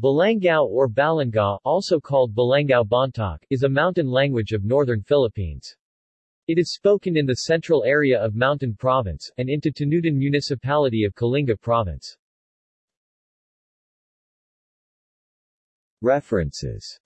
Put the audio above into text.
Balangao or Balanga, also called Balangao Bontoc, is a mountain language of northern Philippines. It is spoken in the central area of Mountain Province, and into Tanudan Municipality of Kalinga Province. References